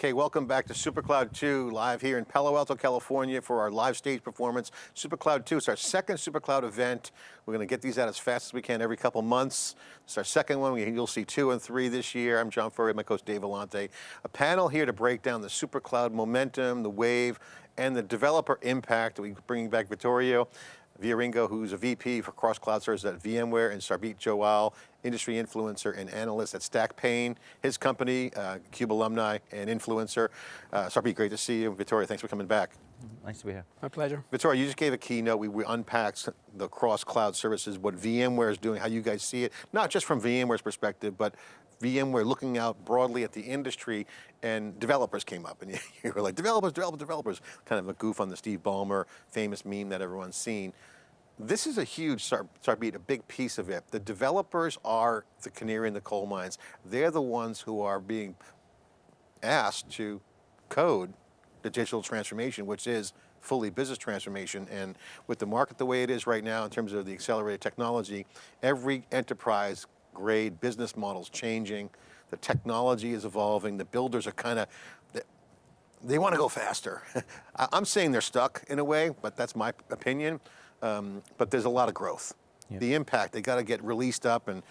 Okay, welcome back to SuperCloud 2, live here in Palo Alto, California for our live stage performance. SuperCloud 2, it's our second SuperCloud event. We're going to get these out as fast as we can every couple months. It's our second one, you'll see two and three this year. I'm John Furrier, my host Dave Vellante. A panel here to break down the SuperCloud momentum, the wave, and the developer impact. We're bringing back Vittorio Viarengo, who's a VP for cross cloud services at VMware, and Sarbjeet Johal, industry influencer and analyst at StackPayne, his company, uh, CUBE alumni and influencer. Uh, Sarbjeet, great to see you. Vittorio, thanks for coming back. Nice to be here. My pleasure. Vittorio, you just gave a keynote. We, we unpacked the cross cloud services, what VMware is doing, how you guys see it, not just from VMware's perspective, but VMware looking out broadly at the industry and developers came up and you were like, developers, developers, developers, kind of a goof on the Steve Ballmer famous meme that everyone's seen. This is a huge, Sarbjeet, a big piece of it. The developers are the canary in the coal mines. They're the ones who are being asked to code the digital transformation, which is fully business transformation. And with the market the way it is right now in terms of the accelerated technology, every enterprise grade business models changing, the technology is evolving, the builders are kind of, they want to go faster. I'm saying they're stuck in a way, but that's my opinion um, but there's a lot of growth. Yep. The impact, they got to get released up and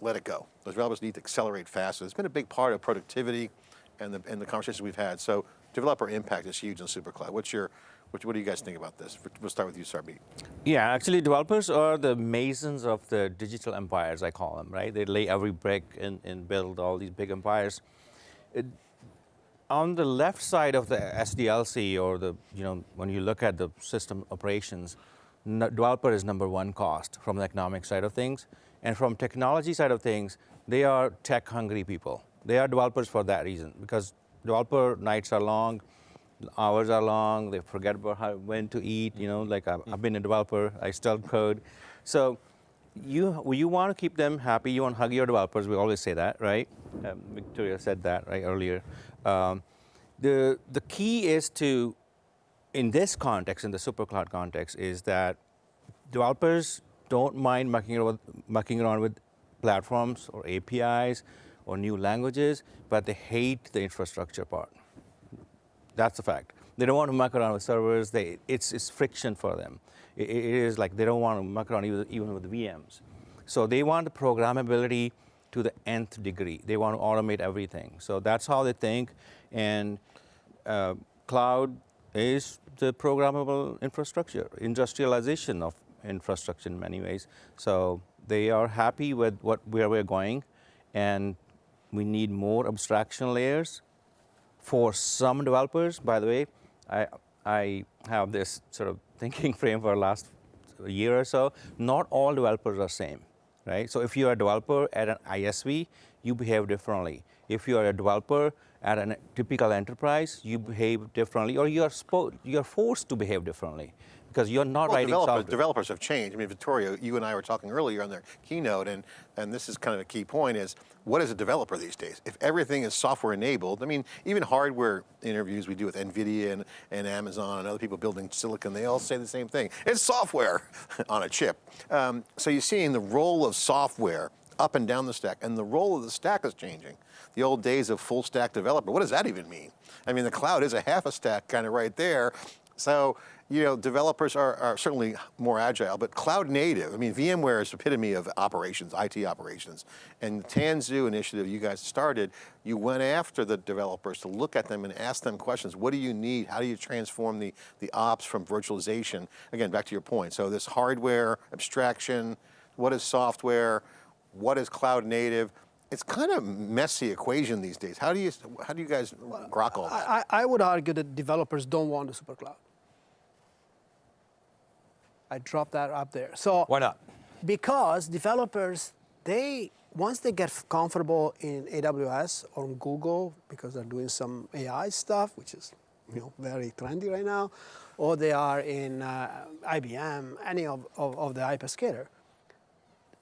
let it go. Those developers need to accelerate faster. It's been a big part of productivity and the, and the conversations we've had. So developer impact is huge in SuperCloud. What's your, what, what do you guys think about this? We'll start with you, Sarbjeet. Yeah, actually developers are the masons of the digital empires, I call them, right? They lay every brick and, and build all these big empires. It, on the left side of the SDLC or the, you know, when you look at the system operations, developer is number one cost from the economic side of things. And from technology side of things, they are tech hungry people. They are developers for that reason because developer nights are long, hours are long, they forget about how, when to eat, you know, like I've, I've been a developer, I still code. So you, you want to keep them happy, you want to hug your developers, we always say that, right? Um, Victoria said that right earlier. Um, the, the key is to, in this context, in the supercloud context, is that developers don't mind mucking around, mucking around with platforms or APIs or new languages, but they hate the infrastructure part. That's a fact. They don't want to muck around with servers. They, it's, it's friction for them. It, it is like they don't want to muck around even, even with VMs. So they want the programmability to the nth degree. They want to automate everything. So that's how they think. And uh, cloud is the programmable infrastructure, industrialization of infrastructure in many ways. So they are happy with what where we're going, and we need more abstraction layers. For some developers, by the way, I, I have this sort of thinking frame for the last year or so. Not all developers are the same right? So if you're a developer at an ISV, you behave differently. If you are a developer at a typical enterprise, you behave differently, or you're, you're forced to behave differently because you're not well, writing developers, software. Developers have changed. I mean, Vittorio, you and I were talking earlier on their keynote, and, and this is kind of a key point is, what is a developer these days? If everything is software enabled, I mean, even hardware interviews we do with NVIDIA and, and Amazon and other people building silicon, they all say the same thing. It's software on a chip. Um, so you're seeing the role of software up and down the stack, and the role of the stack is changing. The old days of full stack developer, what does that even mean? I mean, the cloud is a half a stack kind of right there. So you know, developers are, are, certainly more agile, but cloud native, I mean, VMware is epitome of operations, IT operations. And the Tanzu initiative you guys started, you went after the developers to look at them and ask them questions. What do you need? How do you transform the, the ops from virtualization? Again, back to your point. So this hardware, abstraction, what is software? What is cloud native? It's kind of messy equation these days. How do you, how do you guys grok all that? I, I would argue that developers don't want the super cloud. I dropped that up there. So why not? Because developers, they once they get comfortable in AWS or Google because they're doing some AI stuff, which is you know very trendy right now, or they are in uh, IBM, any of, of, of the hyperscaler.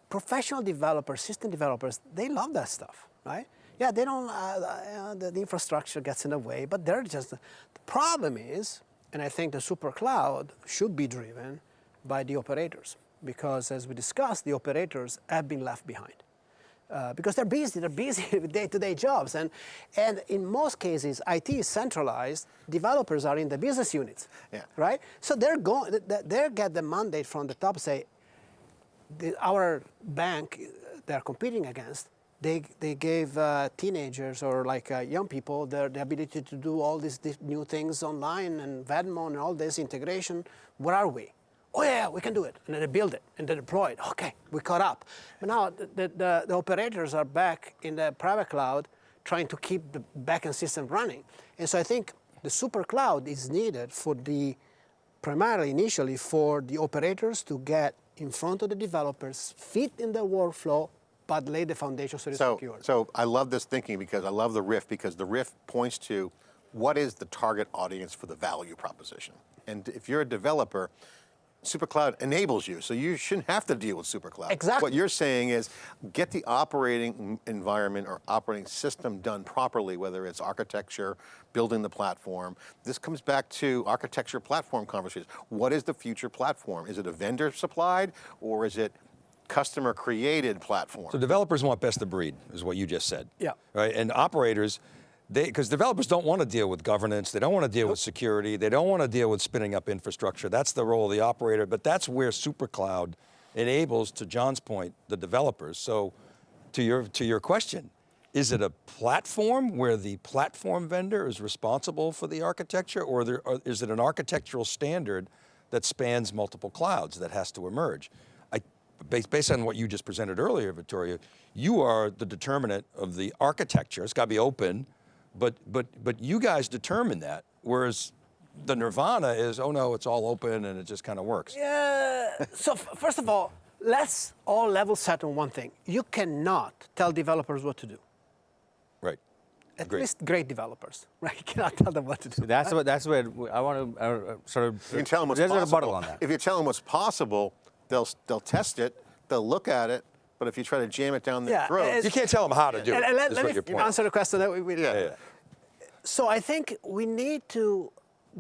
Professional developers, system developers, they love that stuff, right? Yeah, they don't, uh, uh, the, the, infrastructure gets in the way, but they're just, the problem is, and I think the super cloud should be driven by the operators because as we discussed, the operators have been left behind. Uh, because they're busy, they're busy with day-to-day jobs, and and in most cases, IT is centralized. Developers are in the business units, Yeah. right? So they're going, they get the mandate from the top. Say, the, our bank they're competing against, they, they gave uh, teenagers or like uh, young people the, the ability to do all these new things online and Venmo and all this integration. Where are we? Oh yeah, we can do it. And then they build it and they deploy it. Okay, we caught up. But now the, the, the, operators are back in the private cloud trying to keep the backend system running. And so I think the super cloud is needed for the primarily initially for the operators to get in front of the developers, fit in the workflow, but lay the foundation so it's So, secure. so I love this thinking because I love the riff because the riff points to what is the target audience for the value proposition. And if you're a developer, SuperCloud enables you, so you shouldn't have to deal with SuperCloud. Exactly. What you're saying is get the operating environment or operating system done properly, whether it's architecture, building the platform. This comes back to architecture platform conversations. What is the future platform? Is it a vendor supplied or is it customer created platform? So developers want best of breed, is what you just said. Yeah. Right, and operators, they because developers don't want to deal with governance, they don't want to deal with security, they don't want to deal with spinning up infrastructure. That's the role of the operator, but that's where SuperCloud enables, to John's point, the developers. So, to your to your question, is it a platform where the platform vendor is responsible for the architecture, or, there, or is it an architectural standard that spans multiple clouds that has to emerge? I, based, based on what you just presented earlier, Victoria, you are the determinant of the architecture. It's got to be open, but, but, but you guys determine that, whereas the nirvana is, oh no, it's all open and it just kind of works. Yeah. so f- first of all, let's all level set on one thing. You cannot tell developers what to do. Right. At Agreed. least great developers, right? You cannot tell them what to do. That's what. That's where I want to uh, uh, sort of. You can tell them what's there's possible. a rebuttal on that. If you tell them what's possible, they'll they'll test it, they'll look at it. But if you try to jam it down their Yeah, throats, it's- You can't tell them how to do And- it, and let, let me answer the question that we, we Yeah. Yeah. So I think we need to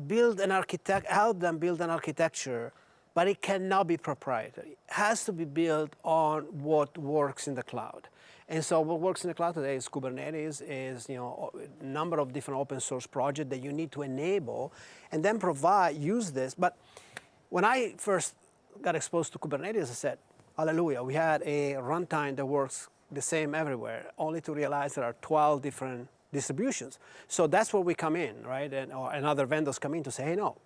build an architect, help them build an architecture, but it cannot be proprietary. It has to be built on what works in the cloud. And so what works in the cloud today is Kubernetes, is you know a number of different open source projects that you need to enable, and then provide use this. But when I first got exposed to Kubernetes, I said, Hallelujah! We had a runtime that works the same everywhere. Only to realize there are 12 different distributions. So that's where we come in, right? And, or, and other vendors come in to say, hey, no,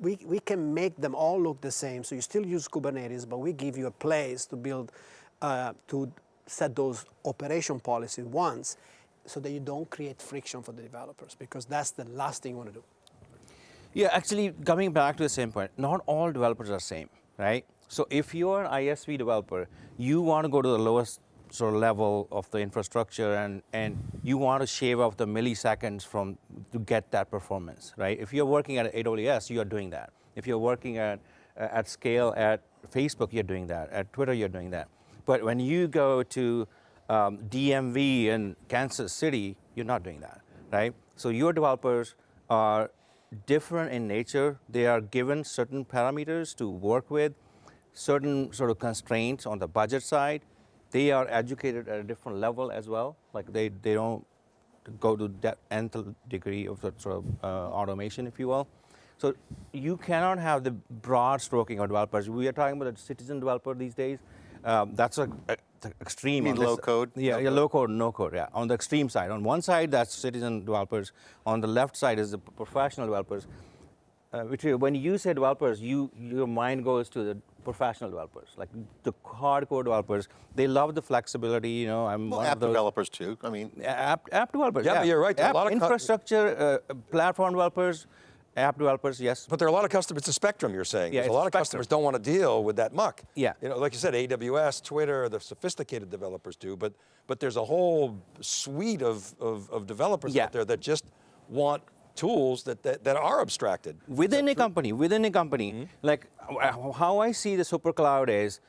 we, we can make them all look the same. So you still use Kubernetes, but we give you a place to build, uh, to set those operation policies once so that you don't create friction for the developers because that's the last thing you want to do. Yeah, actually, coming back to the same point, not all developers are the same, right? So if you're an ISV developer, you want to go to the lowest sort of level of the infrastructure and, and you want to shave off the milliseconds from to get that performance, right? If you're working at AWS, you are doing that. If you're working at, at scale at Facebook, you're doing that. At Twitter, you're doing that. But when you go to um, DMV in Kansas City, you're not doing that, right? So your developers are different in nature. They are given certain parameters to work with, certain sort of constraints on the budget side. They are educated at a different level as well. Like they, they don't go to that nth degree of sort of uh, automation, if you will. So you cannot have the broad stroking of developers. We are talking about a citizen developer these days. Um, that's a, a extreme. mean on this- low code? Yeah, No yeah, low code, no code. Yeah, on the extreme side. On one side, that's citizen developers. On the left side is the professional developers. Uh, which when you say developers, you your mind goes to the professional developers, like the hardcore developers. They love the flexibility. You know, I'm well, one app of those developers too. I mean, app, app developers. Yeah, but you're right, there are a App lot of infrastructure, uh, platform developers, app developers. Yes. But there are a lot of customers, it's a spectrum you're saying. Yeah, There's a lot a of customers don't want to deal with that muck. Yeah. You know, like you said, AWS, Twitter, the sophisticated developers do, but but there's a whole suite of, of, of developers Yeah. out there that just want tools that, that, that are abstracted. within a company, within a company, Mm-hmm. like uh, how I see the super cloud is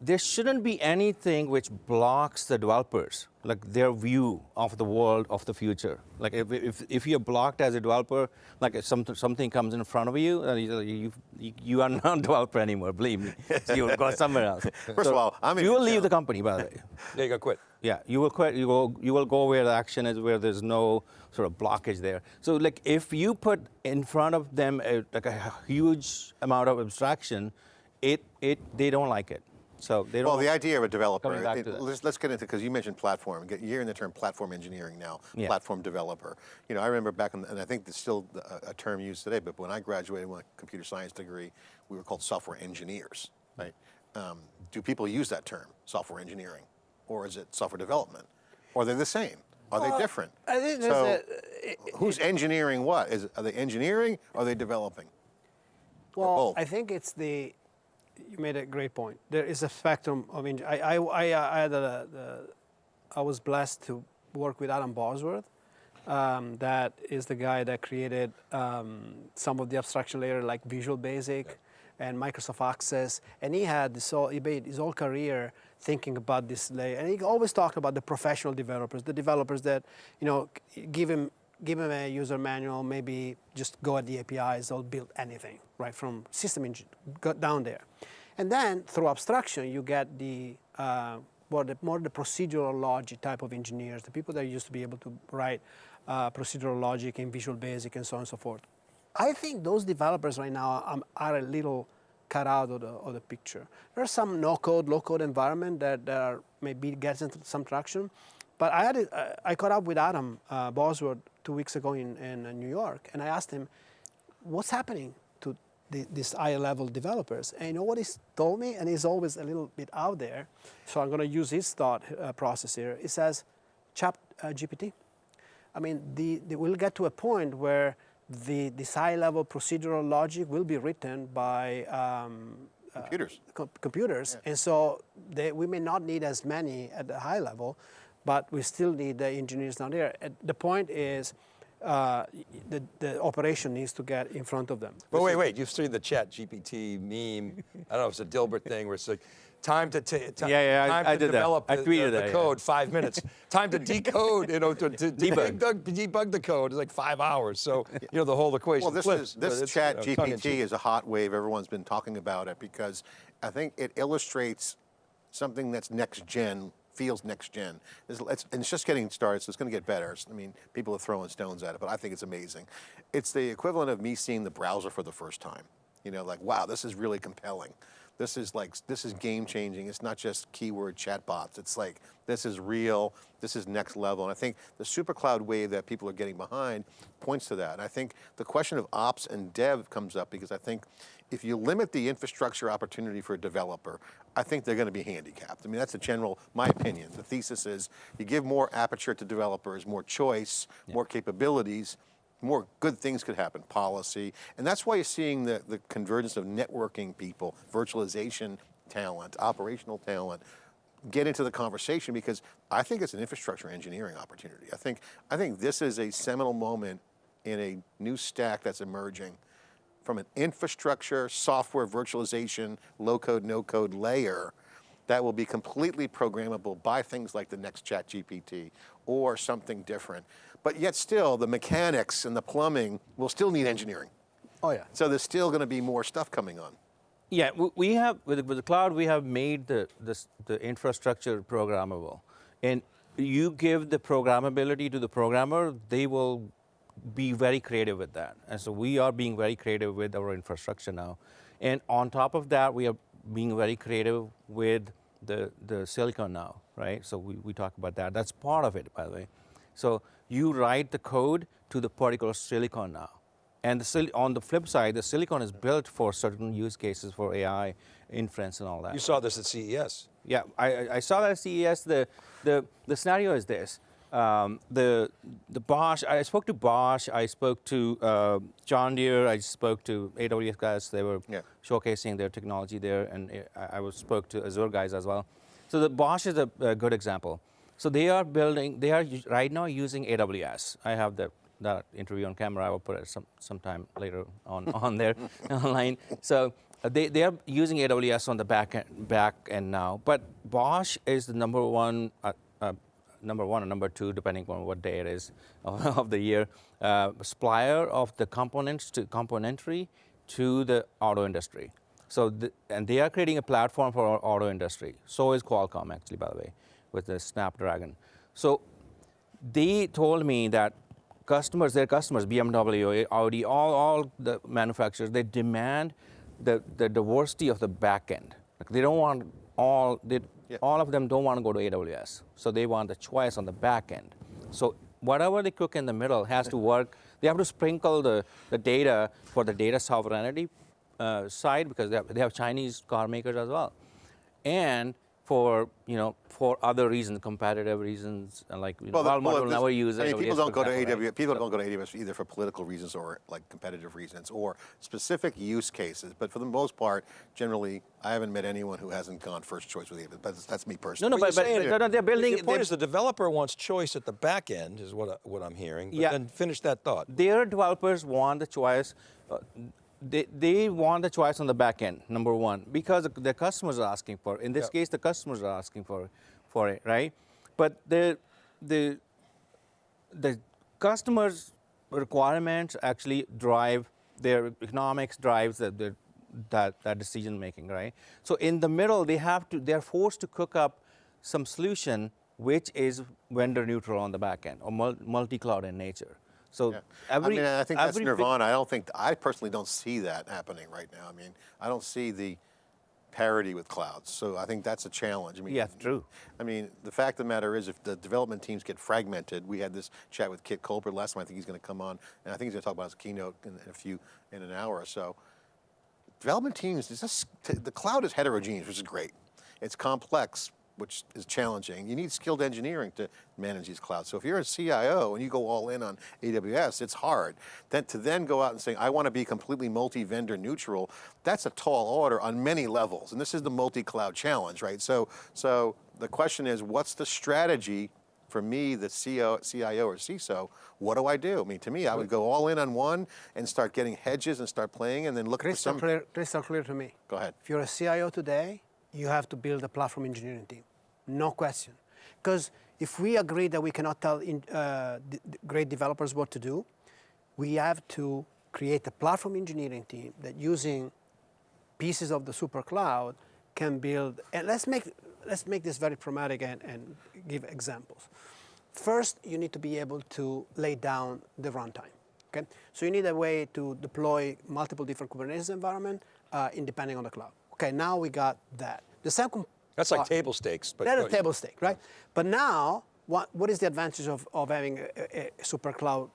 there shouldn't be anything which blocks the developers, like their view of the world of the future. Like if, if, if you're blocked as a developer, like if something, something comes in front of you, uh, you, you, you are not a developer anymore, believe me. So you'll go somewhere else. First of all, I'm You will leave the company, by the way. Yeah, you got quit. Yeah, you will quit. You will you will go where the action is, where there's no sort of blockage there. So like if you put in front of them a, like a huge amount of abstraction, it it they don't like it. So they don't. Well, the idea of a developer, back it- to let's, let's get into, because you mentioned platform, you're hearing the term platform engineering now, Yeah. platform developer. You know, I remember back, in, and I think it's still a, a term used today, but when I graduated with a computer science degree, we were called software engineers, right? Um, do people use that term, software engineering? Or is it software development? Or are they the same? Are they different? I think so, a- who's engineering what? Is, are they engineering or are they developing? Well, both. I think it's the. You made a great point. There is a spectrum of. Eng- I I I, uh, I had a, the, I was blessed to work with Adam Bosworth. Um, that is the guy that created um, some of the abstraction layer like Visual Basic and Microsoft Access, and he had this whole, he made his whole career thinking about this layer, and he always talked about the professional developers, the developers that you know give him give them a user manual, maybe just go at the APIs, they'll build anything, right, from system engine, down there. And then through abstraction, you get the, uh, more, the more the procedural logic type of engineers, the people that used to be able to write uh, procedural logic in Visual Basic and so on and so forth. I think those developers right now um, are a little cut out of the, of the picture. There are some no-code, low-code environment that, that are maybe gets into some traction, but I had a, I caught up with Adam uh, Bosworth two weeks ago in, in uh, New York, and I asked him, "What's happening to the, these high-level developers?" And you know what he told me, and he's always a little bit out there, so I'm going to use his thought uh, process here. He says, "Chat uh, GPT." I mean, the, the, we'll get to a point where the, this high-level procedural logic will be written by um, Computers. com- computers, and so they, we may not need as many at the high level, but we still need the engineers down there. And the point is, uh, the, the operation needs to get in front of them. But wait, wait, you've seen the chat GPT meme. I don't know if it's a Dilbert thing where it's like, time to, ta- ti- Yeah, yeah, time I to did that. develop I the, tweeted the, the that, yeah. code, five minutes. time to decode, you know, to, to Debug. debug. debug the code is like five hours. So, you know, the whole equation Well, this flips. is this Chat you know, GPT is a hot wave. Everyone's been talking about it because I think it illustrates something that's next gen, feels next gen. It's, it's, and it's just getting started, so it's going to get better. I mean, people are throwing stones at it, but I think it's amazing. It's the equivalent of me seeing the browser for the first time. You know, like wow, this is really compelling. This is like this is game changing. It's not just keyword chatbots. It's like this is real. This is next level. And I think the super cloud wave that people are getting behind points to that. And I think the question of ops and dev comes up because I think if you limit the infrastructure opportunity for a developer, I think they're going to be handicapped. I mean, that's a general, my opinion. The thesis is you give more aperture to developers, more choice, more capabilities, more good things could happen, policy. And that's why you're seeing the, the convergence of networking people, virtualization talent, operational talent, get into the conversation because I think it's an infrastructure engineering opportunity. I think, I think this is a seminal moment in a new stack that's emerging from an infrastructure, software, virtualization, low code, no code layer that will be completely programmable by things like the next chat GPT or something different. But yet still, the mechanics and the plumbing will still need engineering. Oh yeah. So there's still going to be more stuff coming on. Yeah, we have with, the- with the cloud, we have made the this, the infrastructure programmable, and you give the programmability to the programmer, they will be very creative with that. And so we are being very creative with our infrastructure now, and on top of that, we are being very creative with the the silicon now, right? So we, we talk about that. That's part of it, by the way. So you write the code to the particular silicon now. And the sil- on the flip side, the silicon is built for certain use cases for AI inference and all that. You saw this at CES. Yeah, I, I- I saw that at CES. The, the, the scenario is this. Um, the, the Bosch, I spoke to Bosch, I spoke to uh, John Deere, I spoke to AWS guys. They were Yeah. showcasing their technology there, and I, I was spoke to Azure guys as well. So the Bosch is a, a good example. So they are building, they are right now using AWS. I have the, that interview on camera. I will put it some sometime later on, on there online. So Uh, They, they are using AWS on the back end, back end now, but Bosch is the number one, uh, uh, number one or number two, depending on what day it is of the year, uh, supplier of the components to componentry to the auto industry. So, the, and they are creating a platform for our auto industry. So is Qualcomm, actually, by the way, with the Snapdragon. So they told me that customers, their customers, BMW, Audi, all, all the manufacturers, they demand the, the diversity of the back end. Like they don't want all, they, Yeah. all of them don't want to go to AWS. So they want the choice on the back end. So whatever they cook in the middle has to work. They have to sprinkle the, the data for the data sovereignty uh, side because they have, they have Chinese car makers as well. And for, you know, for other reasons, competitive reasons, and like you know, the- Walmart will never use I mean, people don't go to example, right? AWS. People don't go to AWS either for political reasons or like competitive reasons or specific use cases. But for the most part, generally, I haven't met anyone who hasn't gone first choice with AWS. That's, that's me personally. No, no, But but, you're but saying- no, no, they're building. Your point is the developer wants choice at the back end, is what, I, what I'm hearing. But Yeah. then finish that thought. their developers want the choice. Uh, they, they want the choice on the back end, number one, because the- customers are asking for. it. In this Yeah. case, the customers are asking for, for it, right? But the, the, the customers' requirements actually drive their economics drives the, the, that, that decision making, right? So in the middle, they have to, they're forced to cook up some solution which is vendor neutral on the back end or mul- multi-cloud in nature. So Yeah. every, I mean, I think that's nirvana. I don't think, I personally don't see that happening right now. I mean, I don't see the parity with clouds. So I think that's a challenge. I mean, Yeah, true. I mean, the fact of the matter is if the development teams get fragmented, we had this chat with Kit Colbert last time. I think he's going to come on, and I think he's going to talk about his keynote in, a few, in an hour or so. Development teams, just, the cloud is heterogeneous, which is great. It's complex, which is challenging. You need skilled engineering to manage these clouds. So if you're a CIO and you go all in on AWS, it's hard. Then to then go out and say, I want to be completely multi-vendor neutral, that's a tall order on many levels. And this is the multi-cloud challenge, right? So, so the question is, what's the strategy for me, the CEO, CIO or CISO, what do I do? I mean, to me, I would go all in on one and start getting hedges and start playing and then look for some. crystal clear to me. Go ahead. If you're a CIO today, you have to build a platform engineering team, no question. Because if we agree that we cannot tell in, uh, great developers what to do, we have to create a platform engineering team that using pieces of the super cloud can build. And let's make let's make this very pragmatic and, and give examples. First, you need to be able to lay down the runtime. Okay, so you need a way to deploy multiple different Kubernetes environment uh, independing on the cloud. Okay, now we got that. The second That's like part- table stakes. But that is table stake, right? But now, what, what is the advantage of, of having a, a, a super cloud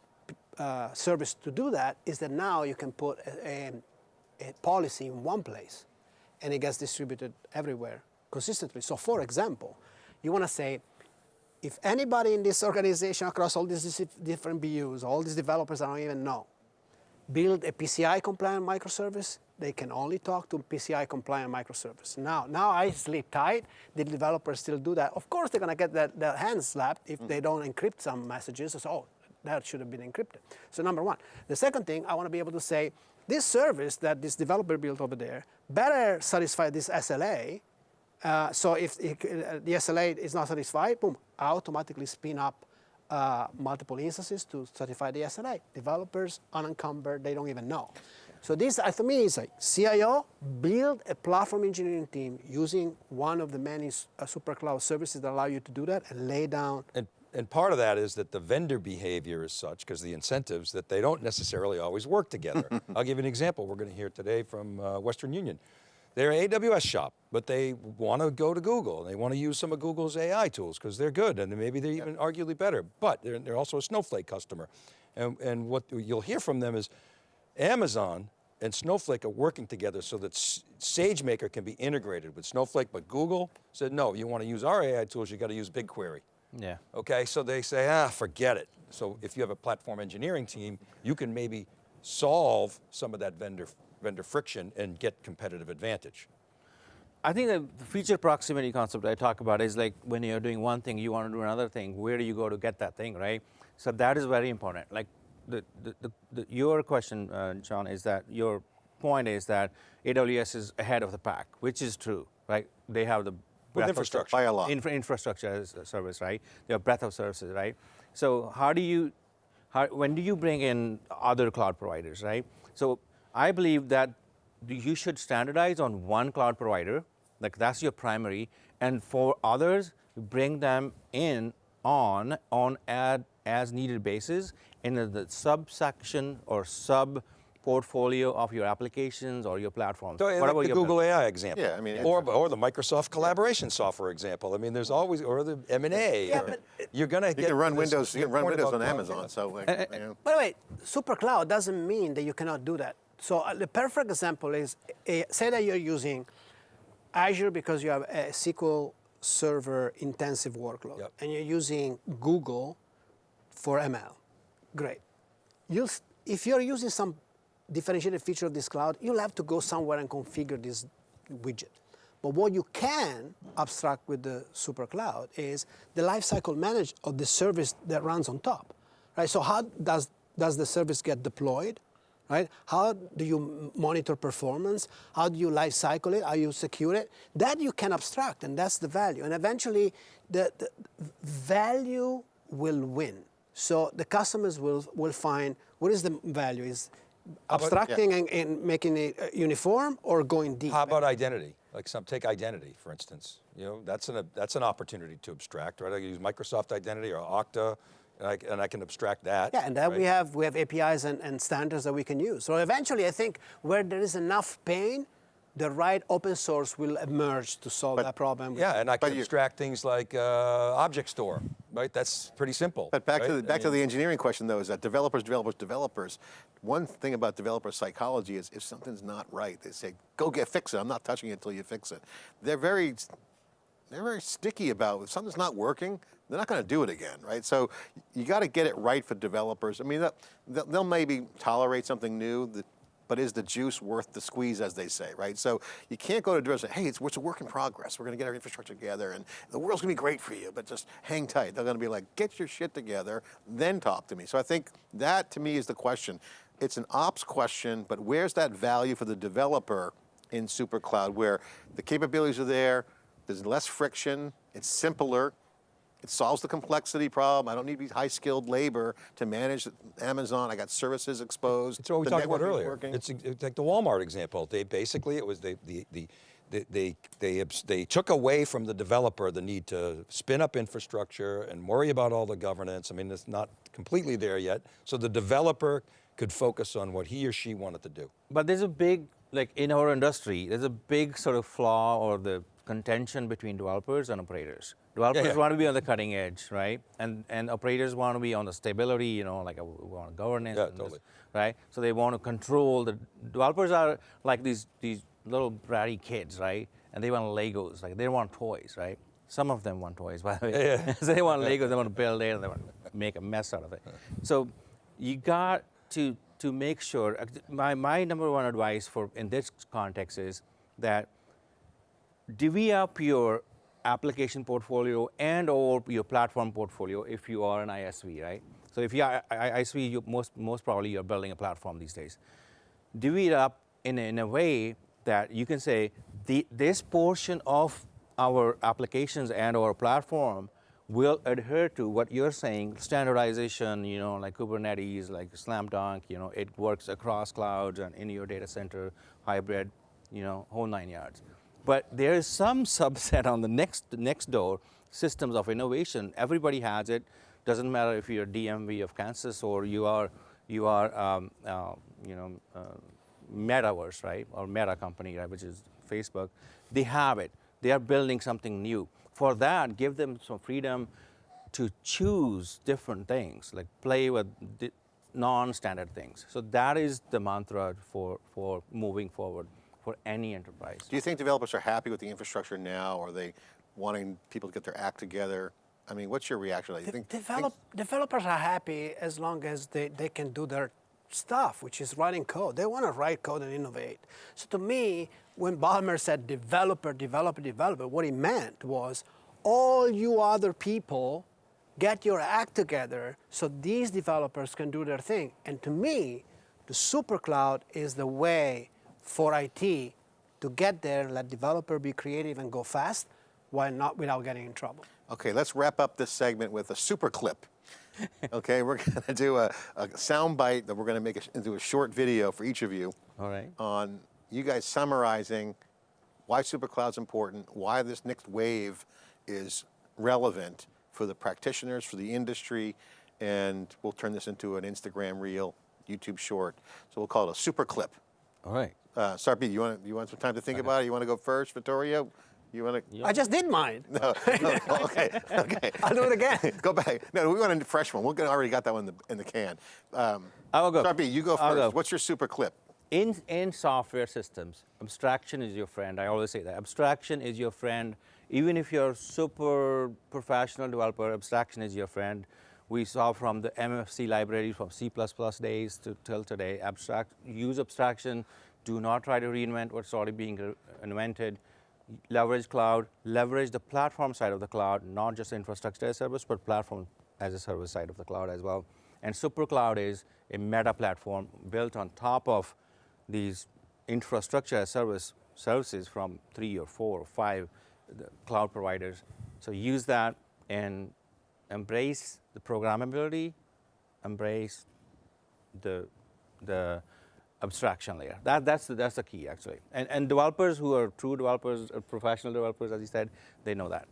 uh, service to do that is that now you can put a, a, a policy in one place and it gets distributed everywhere consistently. So for example, you want to say, if anybody in this organization across all these different BUs, all these developers I don't even know, build a PCI compliant microservice, they can only talk to PCI compliant microservice. Now, now I sleep tight. The developers still do that. Of course, they're going to get their, their hands slapped if they don't encrypt some messages. So, oh, that should have been encrypted. So, number one. The second thing, I want to be able to say, this service that this developer built over there better satisfy this SLA. Uh, so, if uh, the SLA is not satisfied, boom, I automatically spin up uh, multiple instances to certify the SLA. Developers unencumbered, they don't even know. So this, uh, for me, is like CIO, build a platform engineering team using one of the many uh, super cloud services that allow you to do that and lay down. And, and part of that is that the vendor behavior is such, because the incentives, that they don't necessarily always work together. I'll give you an example. We're going to hear today from uh, Western Union. They're an AWS shop, but they want to go to Google. They want to use some of Google's AI tools because they're good and maybe they're even arguably better. But they're, they're also a Snowflake customer. And, and what you'll hear from them is Amazon and Snowflake are working together so that SageMaker can be integrated with Snowflake, but Google said, no, you want to use our AI tools, you got to use BigQuery. Yeah. Okay, so they say, ah, forget it. So if you have a platform engineering team, you can maybe solve some of that vendor, vendor friction and get competitive advantage. I think the feature proximity concept I talk about is like when you're doing one thing, you want to do another thing. Where do you go to get that thing, right? So that is very important. Like the, the, the, your question, uh, John, is that your point is that AWS is ahead of the pack, which is true, right? They have the breadth of infrastructure. By a lot. infra- infrastructure as a service, right? They have breadth of services, right? So how do you, how, when do you bring in other cloud providers, right? So I believe that you should standardize on one cloud provider, like that's your primary, and for others, bring them in on on ad as needed basis in the, the subsection or sub portfolio of your applications or your platforms. So, like whatever the your Google AI example. Yeah, I mean, or, or the Microsoft collaboration software example. I mean, there's always, or the M&A. Yeah, but you're going to You get can run Windows. You can run Windows on Amazon. yeah. So, like, you know. By the way, super cloud doesn't mean that you cannot do that. So uh, the perfect example is, uh, say that you're using Azure because you have a SQL Server intensive workload, Yep. and you're using Google for ML. Great. You'll, if you're using some differentiated feature of this cloud, you'll have to go somewhere and configure this widget. But what you can abstract with the super cloud is the lifecycle manage of the service that runs on top, right? So how does, does the service get deployed, right? How do you monitor performance? How do you life cycle it? How you secure it? That you can abstract, and that's the value. And eventually, the, the value will win. So the customers will, will find what is the value? Is about- abstracting and, and making it uh, uniform or going deep? How about identity? Like some, take identity, for instance. You know, that's an, that's an opportunity to abstract, right? I can use Microsoft Identity or Okta, and I, and I can abstract that. Yeah, and that we have we have APIs and, and standards that we can use. So eventually, I think where there is enough pain, the right open source will emerge to solve that problem. Yeah, and I can you- abstract things like uh, object store, right? That's pretty simple. But back to right? the I back to the engineering question though is that developers, developers, developers. One thing about developer psychology is if something's not right, they say, "Go get fix it." I'm not touching it until you fix it. They're very they're very sticky about if something's not working, they're not going to do it again, right? So you got to get it right for developers. I mean, they'll, they'll- they'll maybe tolerate something new, that, but is the juice worth the squeeze, as they say, right? So you can't go to say, hey, it's, it's a work in progress. We're going to get our infrastructure together, and the world's going to be great for you, but just hang tight. They're going to be like, get your shit together, then talk to me. So I think that, to me, is the question. It's an ops question, but where's that value for the developer in SuperCloud, where the capabilities are there, there's less friction, it's simpler, it solves the complexity problem. I don't need to be high-skilled labor to manage Amazon. I got services exposed. It's what we the talked about network is earlier. working. It's, it's like the Walmart example. They basically it was the the the. They, they, they, they took away from the developer the need to spin up infrastructure and worry about all the governance. I mean, it's not completely there yet. So the developer could focus on what he or she wanted to do. But there's a big, like in our industry, there's a big sort of flaw or the contention between developers and operators. Developers yeah. want to be on the cutting edge, right? And and operators want to be on the stability, you know, like uh, we want governance, Yeah, and this, right? So they want to control. The developers are like these these little bratty kids, right? And they want Legos, like they want toys, right? Some of them want toys, by the way. Yeah. so they want Legos, they want to build it, and they want to make a mess out of it. So you got to to make sure. uh, My my number one advice for in this context is that divvy up your application portfolio and or your platform portfolio if you are an ISV, right? So if you are ISV, you most most probably you're building a platform these days. Divvy it up in a, in a way that you can say the this portion of our applications and our platform will adhere to what you're saying, standardization, you know, like Kubernetes, like Slam Dunk, you know, it works across clouds and in your data center, hybrid, you know, whole nine yards. But there is some subset on the next next door, systems of innovation. Everybody has it. Doesn't matter if you're DMV of Kansas or you are you are um, uh, you know uh, Metaverse, right, or Meta company, right, which is Facebook. They have it. They are building something new. For that, give them some freedom to choose different things, like play with non-standard things. So that is the mantra for for moving forward for any enterprise. Do you think developers are happy with the infrastructure now? Or are they wanting people to get their act together? I mean, what's your reaction? Do you think, Develop, developers are happy as long as they, they can do their stuff, which is writing code. They want to write code and innovate. So to me, when Ballmer said developer, developer, developer, what he meant was all you other people get your act together so these developers can do their thing. And to me, the super cloud is the way for IT to get there, let developer be creative and go fast, while not without getting in trouble. Okay, let's wrap up this segment with a super clip. okay, we're going to do a, a sound bite that we're going to make a, into a short video for each of you All right. on you guys summarizing why SuperCloud's important, why this next wave is relevant for the practitioners, for the industry, and we'll turn this into an Instagram reel, YouTube short. So we'll call it a super clip. All right. Uh, Sarpi, you want you want some time to think about it? You want to go first, Vittorio? You want to? I just did mine. No, no, okay, okay. I'll do it again. Go back. No, we want a fresh one. We already got that one in the, in the can. Um, I will go. Sarpi, you go 1st go. What's your super clip? In, in software systems, abstraction is your friend. I always say that. Abstraction is your friend. Even if you're a super professional developer, abstraction is your friend. We saw from the MFC library from C++ days to till today, abstract, use abstraction. Do not try to reinvent what's already being invented. Leverage cloud, leverage the platform side of the cloud, not just infrastructure as a service, but platform as a service side of the cloud as well. And SuperCloud is a meta platform built on top of these infrastructure as service services from three or four or five cloud providers. So use that and embrace the programmability, embrace the the abstraction layer. That, that's, the, that's the key actually. And, and developers who are true developers, uh, professional developers, as you said, they know that.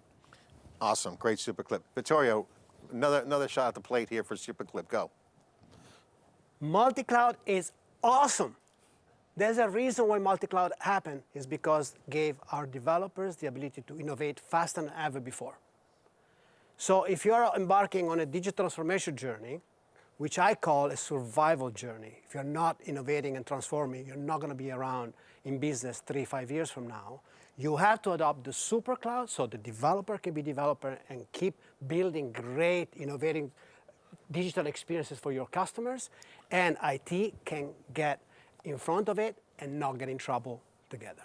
Awesome, great super clip. Vittorio, another another shot at the plate here for super clip. Go. Multi-cloud is awesome. There's a reason why multi-cloud happened is because gave our developers the ability to innovate faster than ever before. So if you're embarking on a digital transformation journey, which I call a survival journey, if you're not innovating and transforming, you're not going to be around in business three, five years from now. You have to adopt the super cloud so the developer can be developer and keep building great, innovating digital experiences for your customers, and IT can get in front of it and not get in trouble together.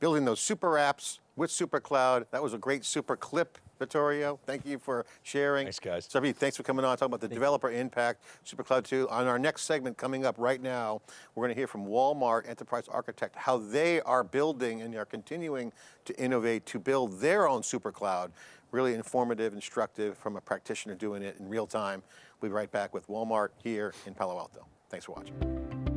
Building those super apps with super cloud. That was a great super clip, Vittorio. Thank you for sharing. Thanks, guys. Sarpi, thanks for coming on, talking about the developer impact, SuperCloud 2. On our next segment coming up right now, we're going to hear from Walmart Enterprise Architect, how they are building and are continuing to innovate to build their own SuperCloud. Really informative, instructive from a practitioner doing it in real time. We'll be right back with Walmart here in Palo Alto. Thanks for watching.